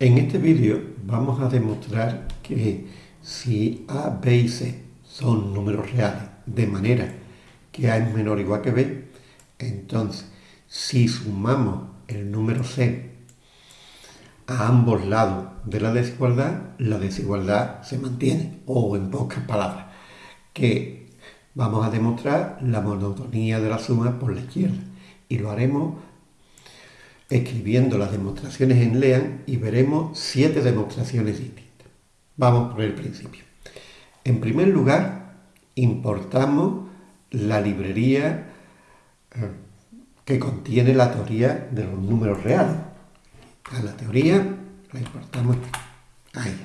En este vídeo vamos a demostrar que si A, B y C son números reales de manera que A es menor o igual que B, entonces si sumamos el número C a ambos lados de la desigualdad, la desigualdad se mantiene, o en pocas palabras, que vamos a demostrar la monotonía de la suma por la izquierda. Y lo haremos escribiendo las demostraciones en LEAN y veremos siete demostraciones distintas. Vamos por el principio. En primer lugar, importamos la librería eh, que contiene la teoría de los números reales. A la teoría la importamos ahí.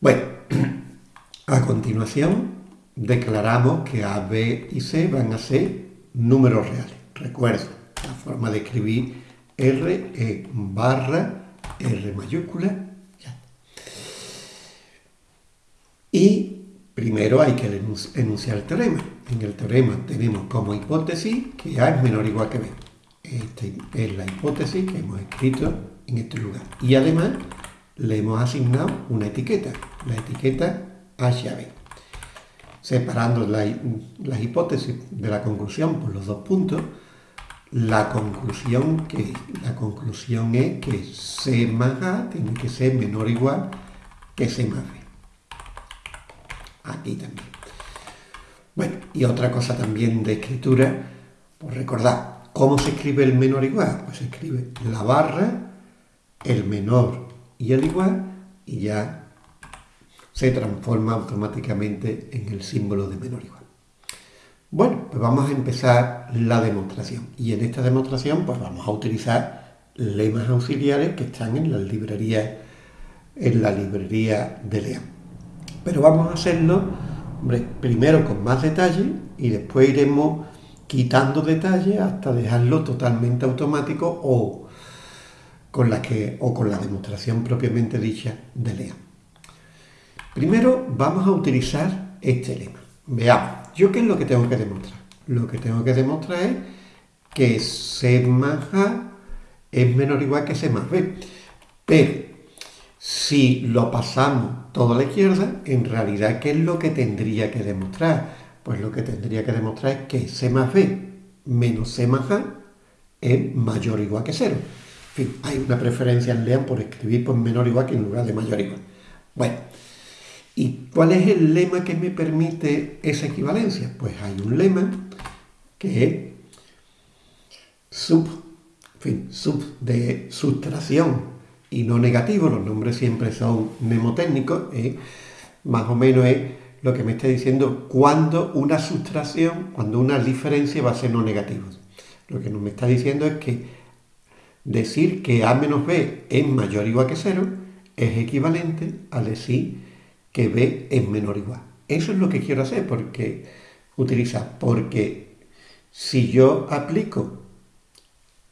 Bueno, a continuación declaramos que A, B y C van a ser números reales. Recuerdo, forma de escribir R es barra R mayúscula. Y primero hay que enunciar el teorema. En el teorema tenemos como hipótesis que A es menor o igual que B. Esta es la hipótesis que hemos escrito en este lugar. Y además le hemos asignado una etiqueta, la etiqueta H a B. Separando las hipótesis de la conclusión por los dos puntos, la conclusión, que, la conclusión es que C más A tiene que ser menor o igual que C más B. Aquí también. Bueno, y otra cosa también de escritura, pues recordad, ¿cómo se escribe el menor igual? Pues se escribe la barra, el menor y el igual, y ya se transforma automáticamente en el símbolo de menor igual. Bueno, pues vamos a empezar la demostración. Y en esta demostración pues vamos a utilizar lemas auxiliares que están en la librería, en la librería de Lean. Pero vamos a hacerlo primero con más detalle y después iremos quitando detalles hasta dejarlo totalmente automático o con la, demostración propiamente dicha de Lean. Primero vamos a utilizar este lema. Veamos. ¿Yo qué es lo que tengo que demostrar? Lo que tengo que demostrar es que C más A es menor o igual que C más B. Pero si lo pasamos todo a la izquierda, en realidad, ¿qué es lo que tendría que demostrar? Pues lo que tendría que demostrar es que C más B menos C más A es mayor o igual que cero. En fin, hay una preferencia en LEAN por escribir por menor o igual que en lugar de mayor o igual. Bueno, ¿Y cuál es el lema que me permite esa equivalencia? Pues hay un lema que es sub, sub de sustracción y no negativo, los nombres siempre son mnemotécnicos, ¿eh? más o menos es lo que me está diciendo cuando una sustracción, cuando una diferencia va a ser no negativo. Lo que nos me está diciendo es que decir que A menos B es mayor o igual que cero es equivalente a decir que B es menor o igual. Eso es lo que quiero hacer, porque utiliza, porque si yo aplico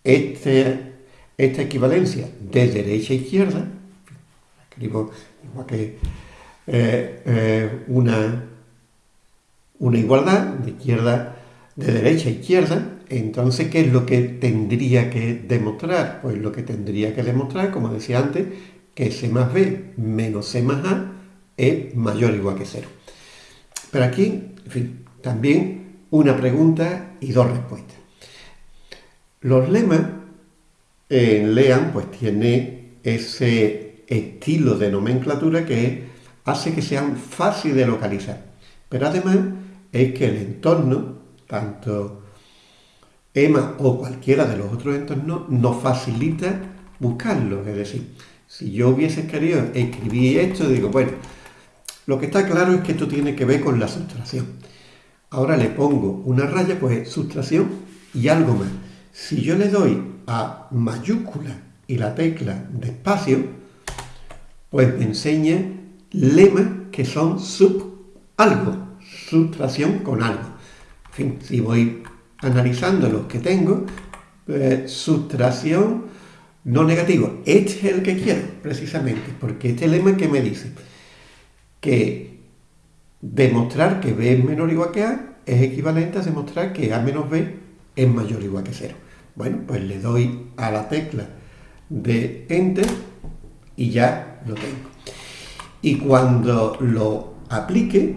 este, esta equivalencia de derecha a izquierda, escribo igual que eh, eh, una, una igualdad de izquierda, de derecha a izquierda, entonces, ¿qué es lo que tendría que demostrar? Pues lo que tendría que demostrar, como decía antes, que C más B menos C más A es mayor o igual que cero. Pero aquí, en fin, también una pregunta y dos respuestas. Los lemas en LEAN pues tiene ese estilo de nomenclatura que hace que sean fáciles de localizar. Pero además es que el entorno, tanto EMA o cualquiera de los otros entornos, nos facilita buscarlo. Es decir, si yo hubiese querido escribir esto, digo, bueno, lo que está claro es que esto tiene que ver con la sustracción. Ahora le pongo una raya, pues sustracción y algo más. Si yo le doy a mayúscula y la tecla de espacio, pues me enseña lemas que son sub algo, sustracción con algo. En fin, si voy analizando los que tengo, pues, sustracción no negativo. Este es el que quiero, precisamente, porque este lema que me dice que demostrar que B es menor o igual que A es equivalente a demostrar que A menos B es mayor o igual que 0. Bueno, pues le doy a la tecla de Enter y ya lo tengo. Y cuando lo aplique,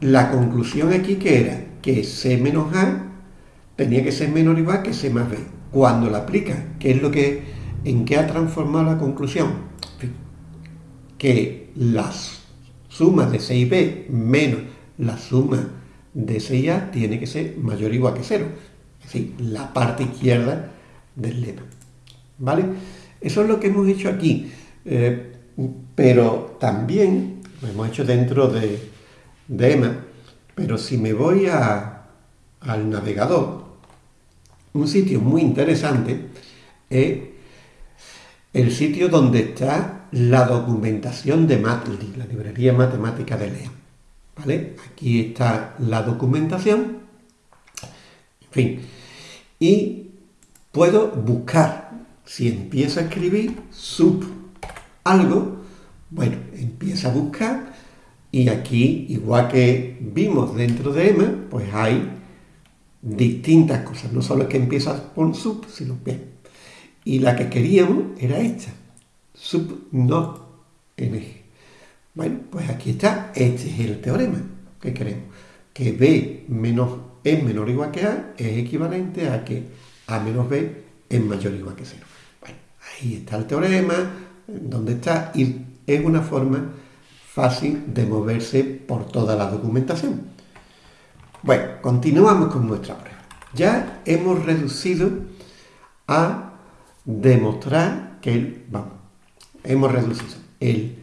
la conclusión aquí que era que C menos A tenía que ser menor o igual que C más B. Cuando la aplica, ¿qué es lo que, en qué ha transformado la conclusión? Que las sumas de C y B menos la suma de C y A tiene que ser mayor o igual que cero. Es decir, la parte izquierda del lema. ¿Vale? Eso es lo que hemos hecho aquí. Eh, pero también lo hemos hecho dentro de, de EMA. Pero si me voy al navegador, un sitio muy interesante es el sitio donde está la documentación de Matli, la librería matemática de Lea. ¿Vale? Aquí está la documentación. En fin. Y puedo buscar. Si empiezo a escribir sub algo, bueno, empieza a buscar y aquí, igual que vimos dentro de EMA, pues hay distintas cosas. No solo es que empieza con sub, sino bien. Y la que queríamos era esta, sub no eje. Bueno, pues aquí está, este es el teorema que queremos. Que B menos es menor o igual que A es equivalente a que A menos B es mayor o igual que 0. Bueno, ahí está el teorema, donde está, y es una forma fácil de moverse por toda la documentación. Bueno, continuamos con nuestra prueba. Ya hemos reducido a demostrar que el, hemos reducido el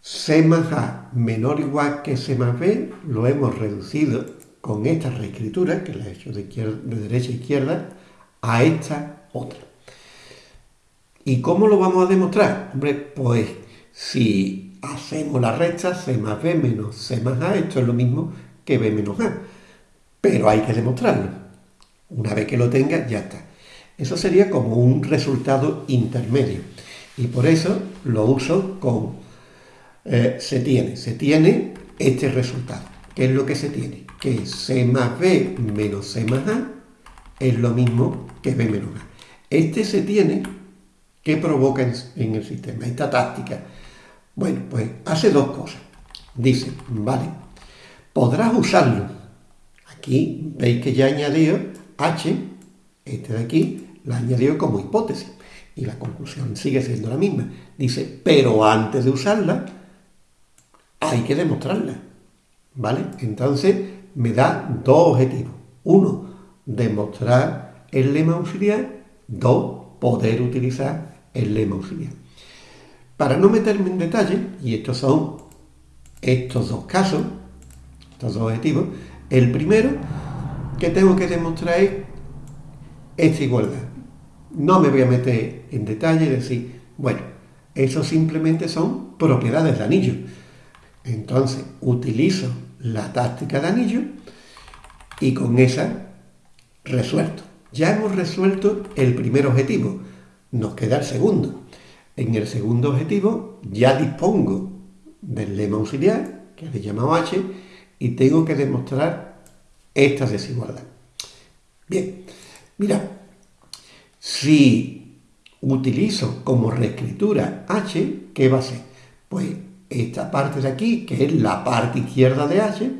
C más A menor o igual que C más B, lo hemos reducido con esta reescritura, que la he hecho de, de derecha a izquierda, a esta otra. ¿Y cómo lo vamos a demostrar? Hombre, pues si hacemos la recta C más B menos C más A, esto es lo mismo que B menos A. Pero hay que demostrarlo. Una vez que lo tenga, ya está. Eso sería como un resultado intermedio. Y por eso lo uso con eh, se tiene. Se tiene este resultado. ¿Qué es lo que se tiene? Que C más B menos C más A es lo mismo que B menos A. Este se tiene ¿Qué provoca en, el sistema esta táctica? Bueno, pues hace dos cosas. Dice, vale, podrás usarlo. Aquí veis que ya añadido H, este de aquí, la añadido como hipótesis. Y la conclusión sigue siendo la misma. Dice, pero antes de usarla, hay que demostrarla. ¿Vale? Entonces me da dos objetivos. Uno, demostrar el lema auxiliar. Dos, poder utilizar el lema auxiliar. Para no meterme en detalle, y estos son estos dos casos, estos dos objetivos, el primero que tengo que demostrar es esta igualdad. No me voy a meter en detalle y decir, bueno, eso simplemente son propiedades de anillo. Entonces utilizo la táctica de anillo y con esa resuelto. Ya hemos resuelto el primer objetivo, nos queda el segundo. En el segundo objetivo ya dispongo del lema auxiliar, que le llamado H, y tengo que demostrar esta desigualdad. Bien, mira, si utilizo como reescritura H, ¿qué va a ser? Pues esta parte de aquí, que es la parte izquierda de H,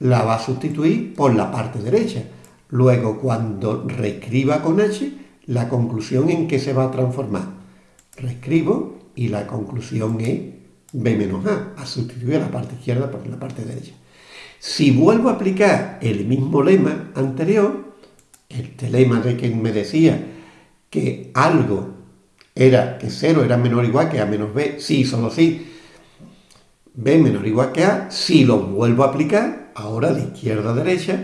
la va a sustituir por la parte derecha. Luego, cuando reescriba con H, la conclusión en qué se va a transformar. Reescribo y la conclusión es B menos A, a sustituir la parte izquierda por la parte derecha. Si vuelvo a aplicar el mismo lema anterior, este lema de quien me decía que algo era, que 0 era menor o igual que A menos B, sí, solo sí, B menor o igual que A, si lo vuelvo a aplicar, ahora de izquierda a derecha,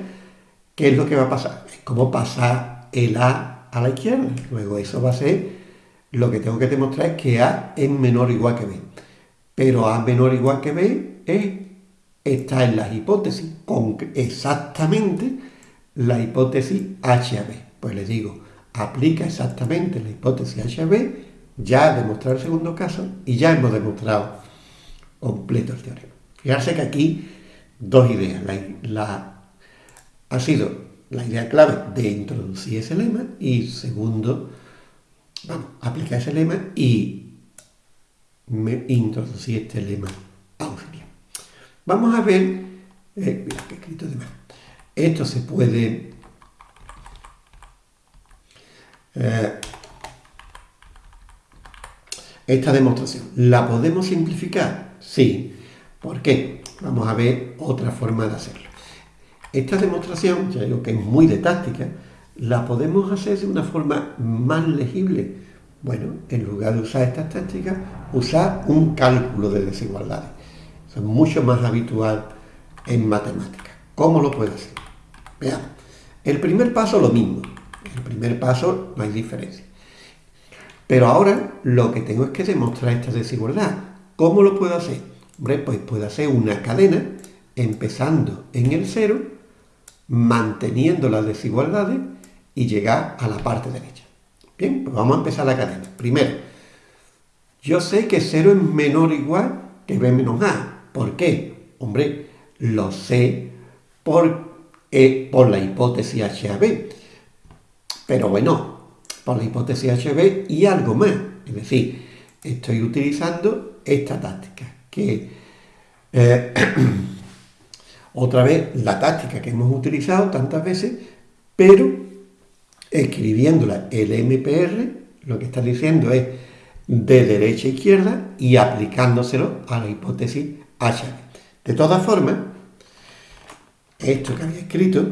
¿qué es lo que va a pasar? Es como pasar el A a la izquierda. Luego eso va a ser, lo que tengo que demostrar es que A es menor o igual que B. Pero A menor o igual que B es, está en las hipótesis, con exactamente la hipótesis H a B. Pues le digo, aplica exactamente la hipótesis H a B, ya he demostrado el segundo caso y ya hemos demostrado completo el teorema. Fijarse que aquí dos ideas. La, ha sido la idea clave de introducir ese lema y segundo, vamos, aplicar ese lema y me introducí este lema auxiliar. Vamos a ver, eh, mira, que he escrito de más. Esto se puede eh, esta demostración. ¿La podemos simplificar? Sí. ¿Por qué? Vamos a ver otra forma de hacerlo. Esta demostración, ya digo que es muy de táctica, la podemos hacer de una forma más legible. Bueno, en lugar de usar estas tácticas, usar un cálculo de desigualdades. Eso es mucho más habitual en matemáticas. ¿Cómo lo puedo hacer? Veamos. El primer paso lo mismo. El primer paso no hay diferencia. Pero ahora lo que tengo es que demostrar esta desigualdad. ¿Cómo lo puedo hacer? Hombre, pues puedo hacer una cadena empezando en el cero, manteniendo las desigualdades y llegar a la parte derecha. Bien, pues vamos a empezar la cadena. Primero, yo sé que 0 es menor o igual que b menos a. ¿Por qué? Hombre, lo sé por, eh, por la hipótesis HAB. Pero bueno, por la hipótesis HB y algo más. Es decir, estoy utilizando esta táctica, que eh, otra vez la táctica que hemos utilizado tantas veces, pero escribiéndola el MPR, lo que está diciendo es de derecha a izquierda y aplicándoselo a la hipótesis HB. De todas formas, esto que había escrito,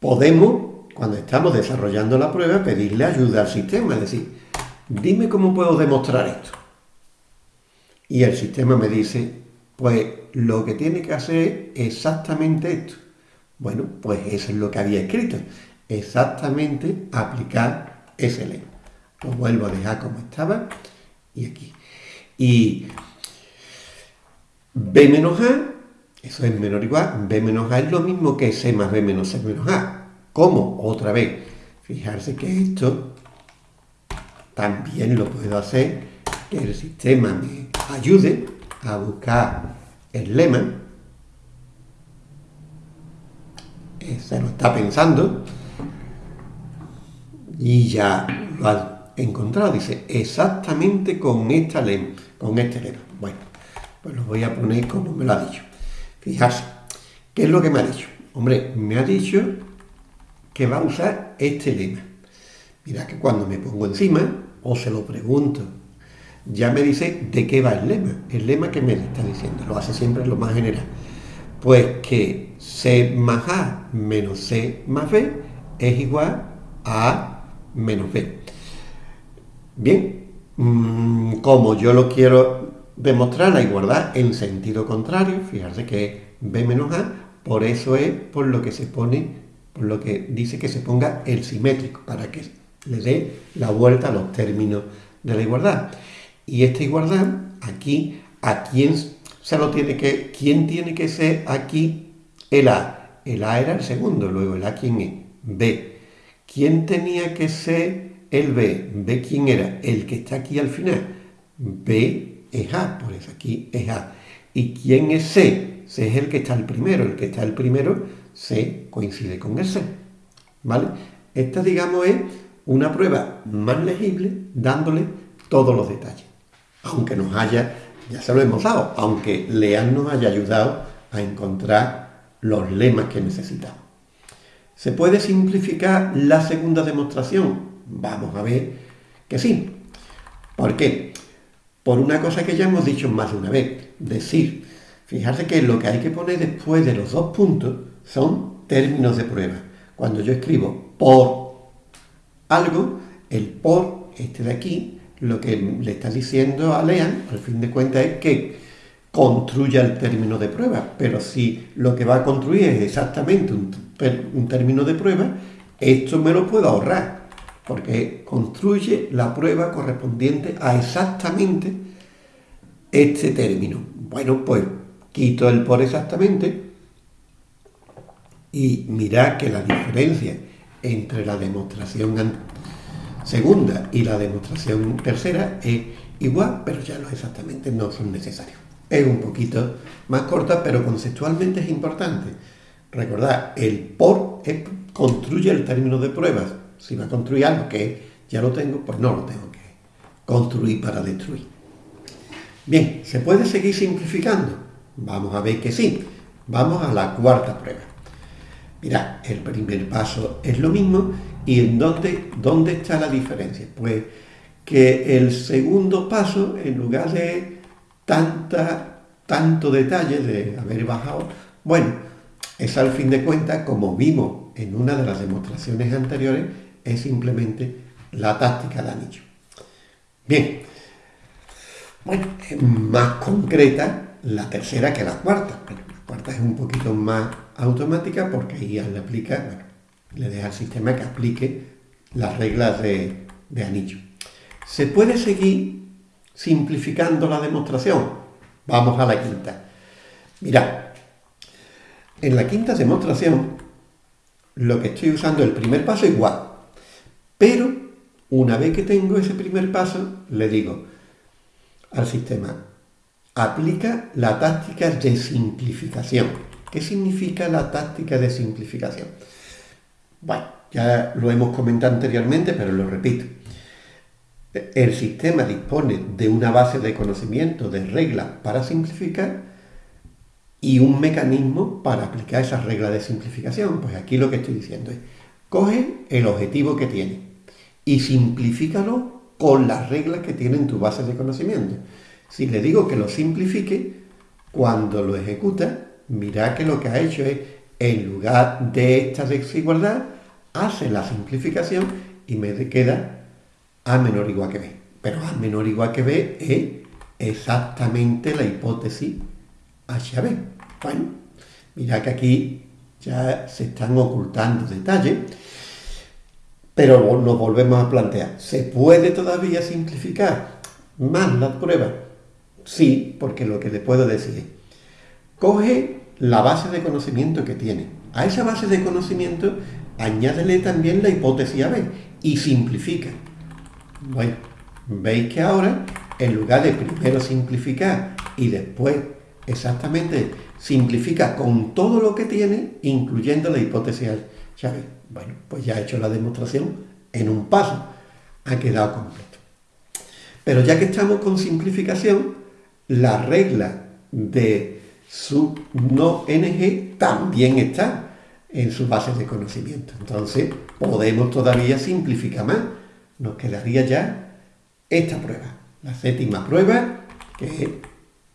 podemos cuando estamos desarrollando la prueba, pedirle ayuda al sistema, es decir, dime cómo puedo demostrar esto. Y el sistema me dice, pues lo que tiene que hacer es exactamente esto. Bueno, pues eso es lo que había escrito, exactamente aplicar ese lema. Lo vuelvo a dejar como estaba y aquí. Y B menos A, eso es menor o igual, B menos A es lo mismo que C más B menos C menos A. ¿Cómo? Otra vez, fijarse que esto también lo puedo hacer, que el sistema me ayude a buscar el lema. Se lo está pensando y ya lo ha encontrado. Dice, exactamente con, esta lema, con este lema. Bueno, pues lo voy a poner como me lo ha dicho. Fijarse, ¿qué es lo que me ha dicho? Hombre, me ha dicho que va a usar este lema. Mira que cuando me pongo encima o se lo pregunto, ya me dice de qué va el lema. El lema que me está diciendo, lo hace siempre lo más general. Pues que C más A menos C más B es igual a A menos B. Bien, mm, como yo lo quiero demostrar la igualdad en sentido contrario, fijarse que es B menos A, por eso es por lo que se pone por lo que dice que se ponga el simétrico, para que le dé la vuelta a los términos de la igualdad. Y esta igualdad, aquí, ¿a quién se lo tiene que, quién tiene que ser aquí el A? El A era el segundo, luego el A quién es? B. ¿Quién tenía que ser el B? ¿B quién era? El que está aquí al final. B es A, por eso aquí es A. ¿Y quién es C? C es el que está al primero, el que está al primero C coincide con el C. ¿Vale? Esta, digamos, es una prueba más legible dándole todos los detalles. Aunque nos haya, ya se lo hemos dado, aunque Lean nos haya ayudado a encontrar los lemas que necesitamos. ¿Se puede simplificar la segunda demostración? Vamos a ver que sí. ¿Por qué? Por una cosa que ya hemos dicho más de una vez. Decir, fijarse que lo que hay que poner después de los dos puntos son términos de prueba. Cuando yo escribo por algo, el por, este de aquí, lo que le está diciendo a Lean, al fin de cuentas, es que construya el término de prueba. Pero si lo que va a construir es exactamente un, un término de prueba, esto me lo puedo ahorrar, porque construye la prueba correspondiente a exactamente este término. Bueno, pues quito el por exactamente y mirad que la diferencia entre la demostración segunda y la demostración tercera es igual, pero ya no exactamente no son necesarios. Es un poquito más corta, pero conceptualmente es importante. Recordad, el por construye el término de pruebas. Si va a construir algo que ya lo tengo, pues no lo tengo que construir para destruir. Bien, ¿se puede seguir simplificando? Vamos a ver que sí. Vamos a la cuarta prueba. Mira, el primer paso es lo mismo y ¿en dónde, dónde está la diferencia? Pues que el segundo paso, en lugar de tanta, tanto detalle de haber bajado, bueno, es al fin de cuentas, como vimos en una de las demostraciones anteriores, es simplemente la táctica de anillo. Bien, bueno, es más concreta la tercera que la cuarta. la cuarta es un poquito más automática porque ahí le aplica, bueno, le deja al sistema que aplique las reglas de, anillo. ¿Se puede seguir simplificando la demostración? Vamos a la quinta. Mira, en la quinta demostración lo que estoy usando el primer paso igual, pero una vez que tengo ese primer paso, le digo al sistema, aplica la táctica de simplificación. ¿Qué significa la táctica de simplificación? Bueno, ya lo hemos comentado anteriormente, pero lo repito. El sistema dispone de una base de conocimiento de reglas para simplificar y un mecanismo para aplicar esas reglas de simplificación. Pues aquí lo que estoy diciendo es, coge el objetivo que tiene y simplifícalo con las reglas que tiene en tu base de conocimiento. Si le digo que lo simplifique, cuando lo ejecuta, mira que lo que ha hecho es, en lugar de esta desigualdad, hace la simplificación y me queda a menor igual que B. Pero A menor igual que B es exactamente la hipótesis HB. Bueno, mira que aquí ya se están ocultando detalles, pero nos volvemos a plantear, ¿se puede todavía simplificar más la prueba? Sí, porque lo que le puedo decir es, coge la base de conocimiento que tiene. A esa base de conocimiento añádele también la hipótesis AB y simplifica. Bueno, veis que ahora, en lugar de primero simplificar y después exactamente simplifica con todo lo que tiene, incluyendo la hipótesis llave. Bueno, pues ya ha hecho la demostración en un paso, ha quedado completo. Pero ya que estamos con simplificación, la regla de su no NG también está en su base de conocimiento. Entonces, podemos todavía simplificar más nos quedaría ya esta prueba, la séptima prueba, que es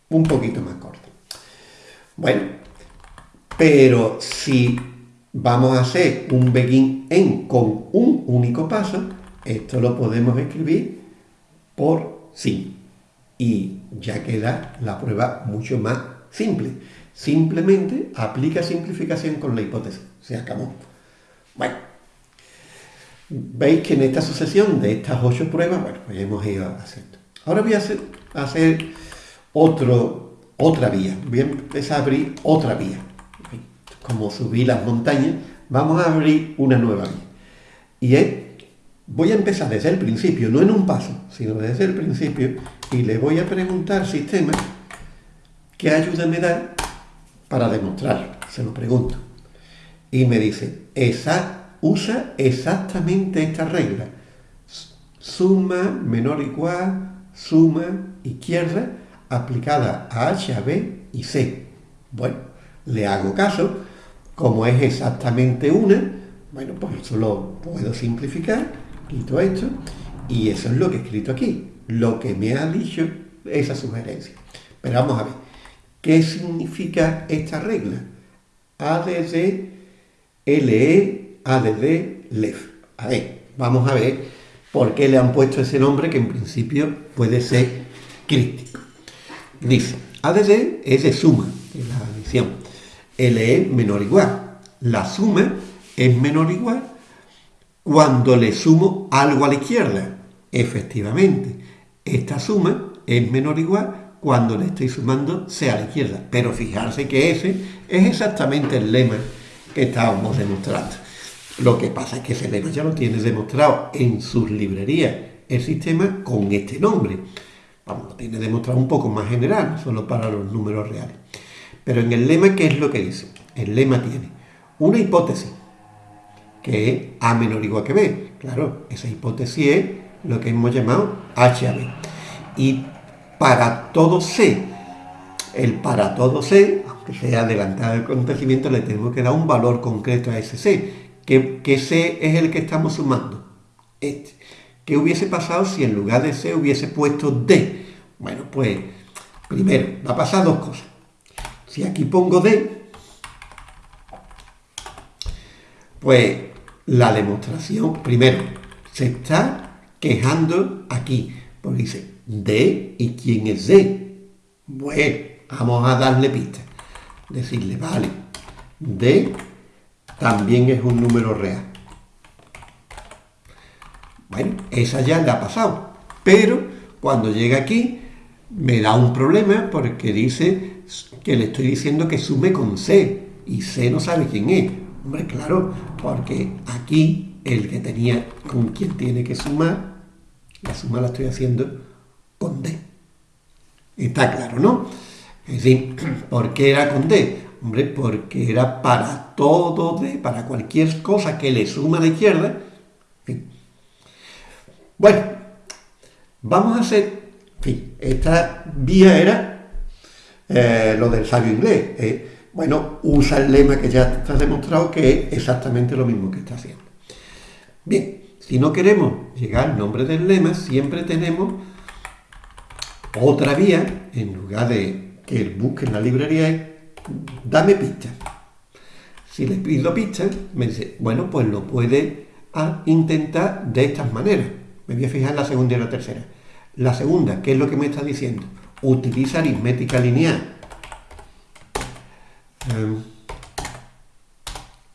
un poquito más corta. Bueno, pero si vamos a hacer un begin en con un único paso, esto lo podemos escribir por sí. Y ya queda la prueba mucho más simple. Simplemente aplica simplificación con la hipótesis. Se acabó. Bueno, Veis que en esta sucesión de estas ocho pruebas, bueno, pues hemos ido haciendo. Ahora voy a hacer, otro, otra vía. Voy a empezar a abrir otra vía. Como subí las montañas, vamos a abrir una nueva vía. Y es, voy a empezar desde el principio, no en un paso, sino desde el principio, y le voy a preguntar al sistema qué ayuda me da para demostrarlo. Se lo pregunto. Y me dice, usa exactamente esta regla. Suma menor igual, suma izquierda, aplicada a H, a B y C. Bueno, le hago caso, como es exactamente una, bueno, pues eso lo puedo simplificar, quito esto, y eso es lo que he escrito aquí, lo que me ha dicho esa sugerencia. Pero vamos a ver, ¿qué significa esta regla? A, D, D, L, E, ADD LEF. A ver, vamos a ver por qué le han puesto ese nombre que en principio puede ser crítico. Dice, ADD es de suma, es la adición. LE menor o igual. La suma es menor o igual cuando le sumo algo a la izquierda. Efectivamente, esta suma es menor o igual cuando le estoy sumando sea a la izquierda. Pero fijarse que ese es exactamente el lema que estábamos demostrando. Lo que pasa es que Celero ya lo tiene demostrado en sus librerías el sistema con este nombre. Vamos, lo tiene demostrado un poco más general, solo para los números reales. Pero en el lema, ¿qué es lo que dice? El lema tiene una hipótesis, que es A menor igual que B. Claro, esa hipótesis es lo que hemos llamado HAB. Y para todo C, el para todo C, aunque sea adelantado el acontecimiento, le tenemos que dar un valor concreto a ese C. ¿Qué, C es el que estamos sumando? Este. ¿Qué hubiese pasado si en lugar de C hubiese puesto D? Bueno, pues primero, va a pasar dos cosas. Si aquí pongo D, pues la demostración, primero, se está quejando aquí, porque dice D y quién es D. Bueno, vamos a darle pista. Decirle, vale, D también es un número real. Bueno, esa ya le ha pasado. Pero cuando llega aquí, me da un problema porque dice que le estoy diciendo que sume con C y C no sabe quién es. Hombre, claro, porque aquí el que tenía con quien tiene que sumar, la suma la estoy haciendo con D. Está claro, ¿no? Es decir, ¿por qué era con D? Hombre, porque era para todo D, para cualquier cosa que le suma a la izquierda. Bueno, vamos a hacer, esta vía era eh, lo del sabio inglés. Eh, bueno, usa el lema que ya está demostrado que es exactamente lo mismo que está haciendo. Bien, si no queremos llegar al nombre del lema, siempre tenemos otra vía, en lugar de que él busque en la librería, es dame pistas. Si le pido pistas, me dice, bueno, pues lo puede intentar de estas maneras. Me voy a fijar en la segunda y la tercera. La segunda, ¿qué es lo que me está diciendo? Utiliza aritmética lineal. Em,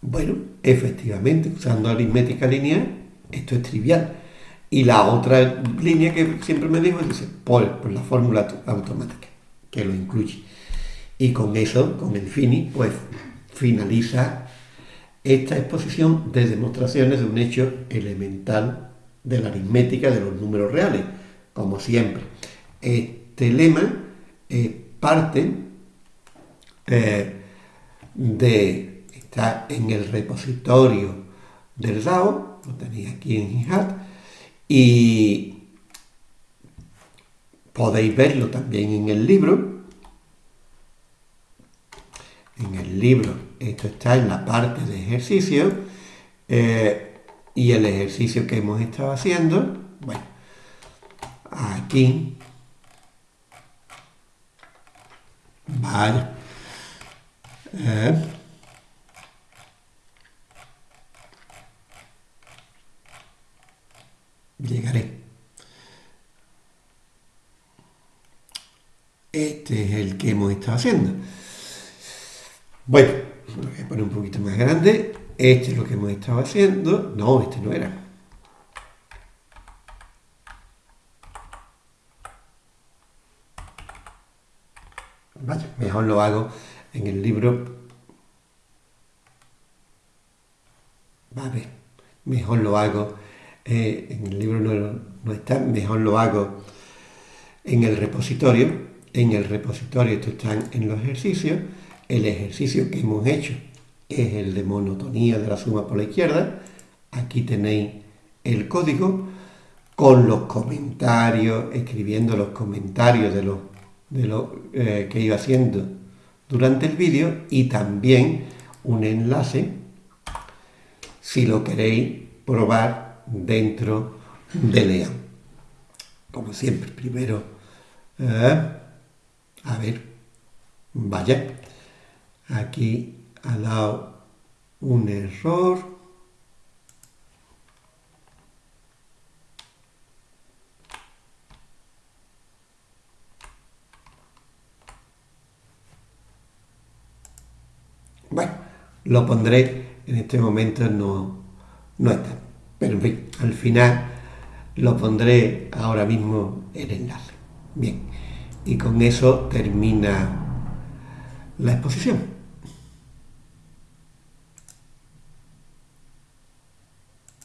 bueno, efectivamente, usando aritmética lineal, esto es trivial. Y la otra línea que siempre me dijo dice, por, por la fórmula automática, que lo incluye. Y con eso, con el fini, pues finaliza esta exposición de demostraciones de un hecho elemental de la aritmética de los números reales. Como siempre, este lema es parte eh, de, está en el repositorio del DAO, lo tenéis aquí en GitHub, y podéis verlo también en el libro. En el libro, esto está en la parte de ejercicio, eh, y el ejercicio que hemos estado haciendo, bueno, aquí, vale, eh, llegaré. Este es el que hemos estado haciendo. Bueno, lo voy a poner un poquito más grande. Este es lo que hemos estado haciendo. No, este no era. Vaya, mejor lo hago en el libro, ver, mejor lo hago, eh, en el libro no, está, mejor lo hago en el repositorio. En el repositorio esto están en los ejercicios. El ejercicio que hemos hecho es el de monotonía de la suma por la izquierda. Aquí tenéis el código con los comentarios, escribiendo los comentarios de lo, de eh, que iba haciendo durante el vídeo y también un enlace si lo queréis probar dentro de Lean. Como siempre, primero, eh, a ver, vaya, aquí ha dado un error. Bueno, lo pondré, en este momento no, no está. Pero al final lo pondré ahora mismo el enlace. Bien, y con eso termina la exposición.